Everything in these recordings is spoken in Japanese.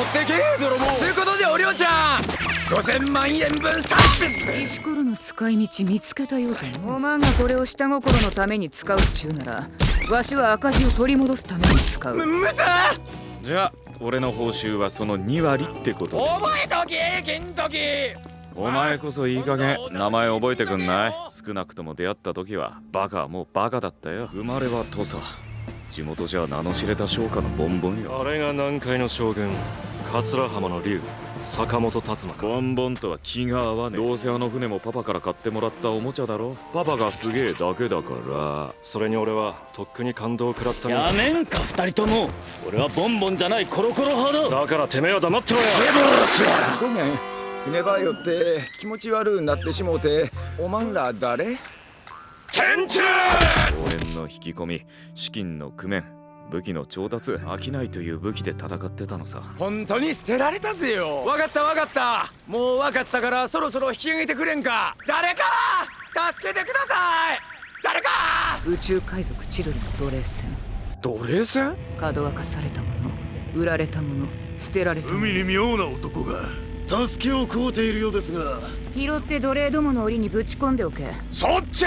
ってけ泥棒。ということでおりょうちゃん5000万円分サービス石ころの使い道見つけたようじゃおまんがこれを下心のために使うっちゅうならわしは赤字を取り戻すために使う。むむずじゃあ俺の報酬はその2割ってことで。覚えとけ金時お前こそいい加減名前覚えてくんない？少なくとも出会った時はバカはもうバカだったよ。生まれは土佐地元じゃ名の知れた商家のボンボンよ。あれが南海の将軍桂浜の竜坂本達馬か。ボンボンとは気が合わねえ。どうせあの船もパパから買ってもらったおもちゃだろ。パパがすげえだけだから。それに俺はとっくに感動を食らったやがめんか二人とも。俺はボンボンじゃないコロコロ派だ。だからてめえは黙ってろよ。ごめん。船場よって気持ち悪うなってしもうて。おまんら誰？天中応援の引き込み資金の工面武器の調達商いという武器で戦ってたのさ。本当に捨てられたぜよ！わかったわかった！もうわかったからそろそろ引き上げてくれんか？誰か！助けてください！誰か！宇宙海賊千鳥の奴隷船。奴隷船？角分かされたもの売られたもの捨てられたもの。海に妙な男が助けを請うているようですが。拾って奴隷どもの檻にぶち込んでおけ。そっち！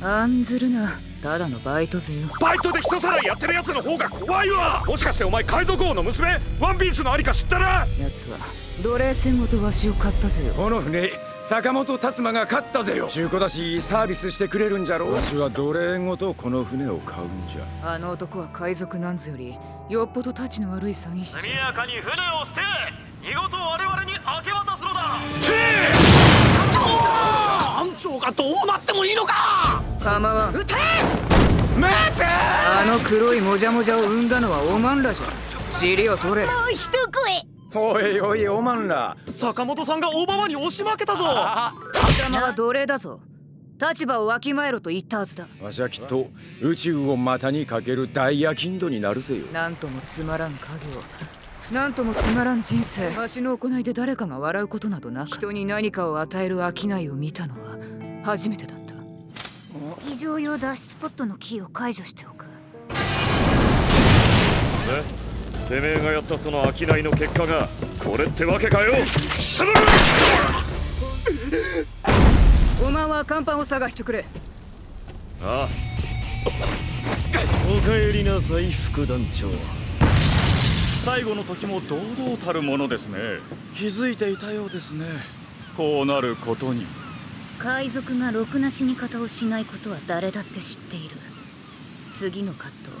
案ずるな。ただのバイトぜよ。バイトで人さらいやってるやつの方が怖いわ。もしかしてお前海賊王の娘？ワンピースのありか知ったな奴は奴隷船ごとわしを買ったぜよ。この船坂本達馬が勝ったぜよ。中古だしサービスしてくれるんじゃろわしは奴隷ごとこの船を買うんじゃ。あの男は海賊なんぞよりよっぽどたちの悪い詐欺師じゃ。やかに船を捨て見事我々に明け渡すのだ。艦長がどうなってもいいのか。構わん待て。あの黒いもじゃもじゃを生んだのはおまんらじゃ。尻を取れおいおいおまんら。坂本さんが大ババに押し負けたぞ。貴様は。奴隷だぞ。立場をわきまえろと言ったはずだ。わしはきっと宇宙を股にかける大夜勤度になるぜよ。なんともつまらん家業。なんともつまらん人生。わしの行いで誰かが笑うことなどなく。人に何かを与える商いを見たのは初めてだった。非常用脱出ポットのキーを解除しておくてめえがやったその商いの結果がこれってわけかよ！おまんは甲板を探してくれ。ああ。おかえりなさい副団長。最後の時も堂々たるものですね。気づいていたようですね。こうなることに。海賊がろくな死に方をしないことは誰だって知っている。次の葛藤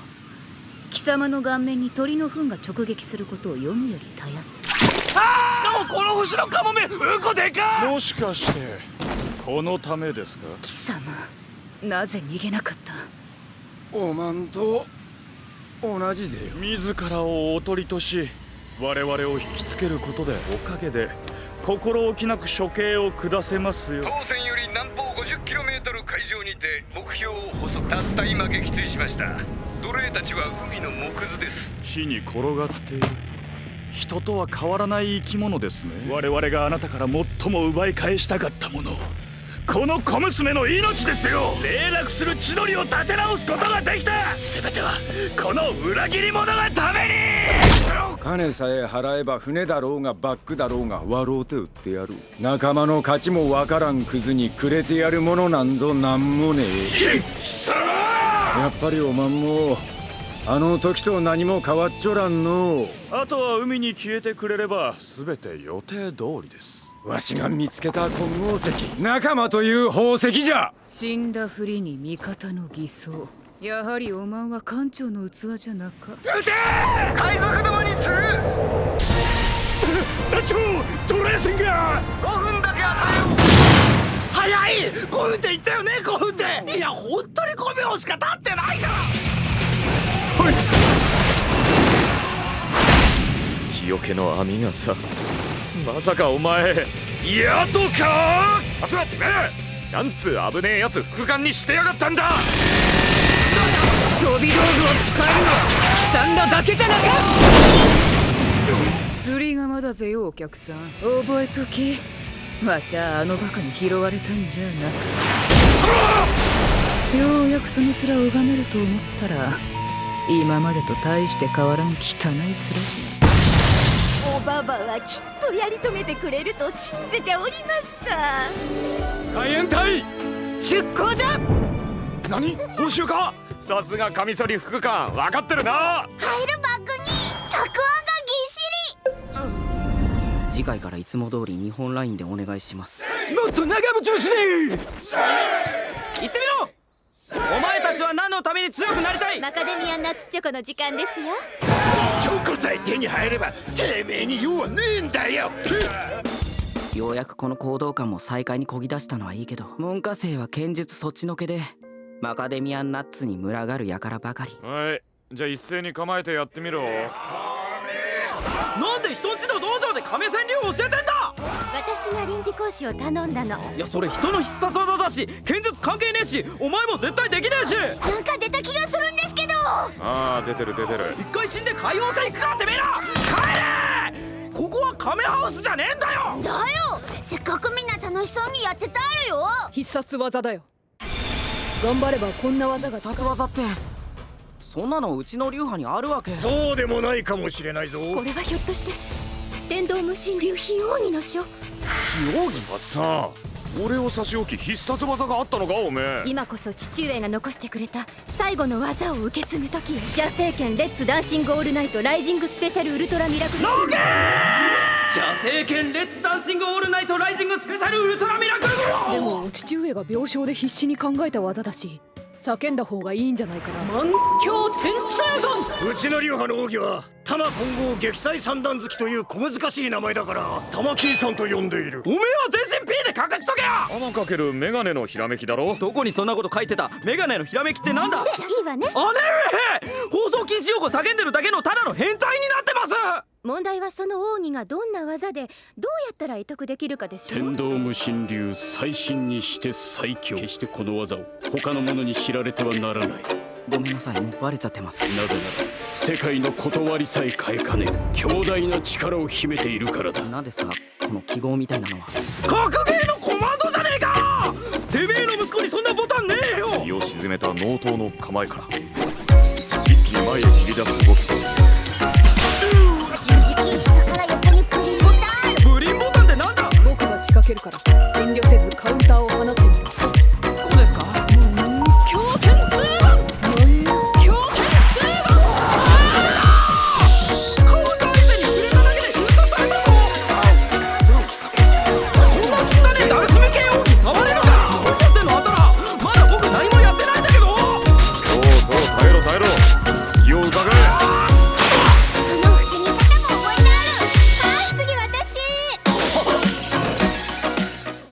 貴様の顔面に鳥の糞が直撃することを読むよりたやすしかもこの星のカモメうんこでかもしかしてこのためですか？貴様なぜ逃げなかった？おまんと同じぜよ。自らをおとりとし我々を引きつけることでおかげで心置きなく処刑を下せますよ。当船より南方 50km 海上にて目標を細たった今撃墜しました奴隷たちは海の木図です。地に転がっている。人とは変わらない生き物ですね。我々があなたから最も奪い返したかったもの。この小娘の命ですよ。霊落する千鳥を立て直すことができた。全てはこの裏切り者がために。金さえ払えば船だろうがバックだろうが割ろうて売ってやる。仲間の勝ちもわからんクズにくれてやるものなんぞなんもねえやっぱりおまんもあの時と何も変わっちょらんの。あとは海に消えてくれれば全て予定通りです。わしが見つけた金剛石仲間という宝石じゃ。死んだふりに味方の偽装。やはりおまんは艦長の器じゃなか。海賊どもに次ぐ団長奴隷船が。5分だけ与えよう。早い !5 分って言ったよね5分っていや本当に5秒しか経ってないから。日よけの網がさまさかお前やっとか？集まってめえなんつう危ねえやつ副官にしてやがったんだ。飛び道具を使えるのは悲惨なだけじゃなか釣り釜だぜよお客さん。覚えときわしゃあのバカに拾われたんじゃなくようやくその面を拝めると思ったら今までと大して変わらん汚い面。おババはきっとやり遂げてくれると信じておりました。海援隊！出航じゃ！何？報酬か？さすがカミソリ副官分かってるな！入るバッグにたくあんがぎっしり！次回からいつも通り日本ラインでお願いします。もっと長渕しね行ってみろお前たちは何のために強くなりたい？マカデミアナッツチョコの時間ですよ。チョコさえ手に入ればてめえに用はねえんだよ。ようやくこの行動感も再開にこぎ出したのはいいけど文科生は剣術そっちのけでマカデミアンナッツに群がる輩ばかり。はい。じゃあ一斉に構えてやってみろ。なんで人んちの道場で亀川流を教えてんだ臨時講師を頼んだの。いやそれ人の必殺技だし剣術関係ねえしお前も絶対できねえし。なんか出た気がするんですけど。ああ出てる出てる。一回死んで海王星行くかてめえら帰れ!ここは亀ハウスじゃねえんだよ!だよ。せっかくみんな楽しそうにやってたるよ。必殺技だよ。頑張ればこんな技が必殺技ってそんなのうちの流派にあるわけ。そうでもないかもしれないぞ。これはひょっとして電動無心流非奥義の書あさあ俺を差し置き必殺技があったのかおめえ。今こそ父上が残してくれた最後の技を受け継ぐ時よ邪聖剣レッツダンシングオールナイトライジングスペシャルウルトラミラクル。邪聖剣レッツダンシングオールナイトライジングスペシャルウルトラミラクルでも父上が病床で必死に考えた技だし叫んだ方がいいんじゃないかな。満響天通言うちの流派の奥義は玉混合撃砕三段好きという小難しい名前だから玉金さんと呼んでいる。おめえは全身 P で隠しとけよ！天かけるメガネのひらめきだろ？どこにそんなこと書いてた？メガネのひらめきってなんだ？いいわね。姉上！放送禁止用語叫んでるだけのただの変態になってます問題はその奥義がどんな技でどうやったら得得できるかでしょ天道無心流最新にして最強。決してこの技を他の者に知られてはならない。ごめんなさいもうバレちゃってます。なぜなら世界の断りさえ変えかね強大な力を秘めているからだ。何ですかこの記号みたいなのは。格ゲーのコマンドじゃねえか！てめえの息子にそんなボタンねえよ！身を沈めた納刀の構えから一気に前へ切り出す動きけるから遠慮せずカウンターを。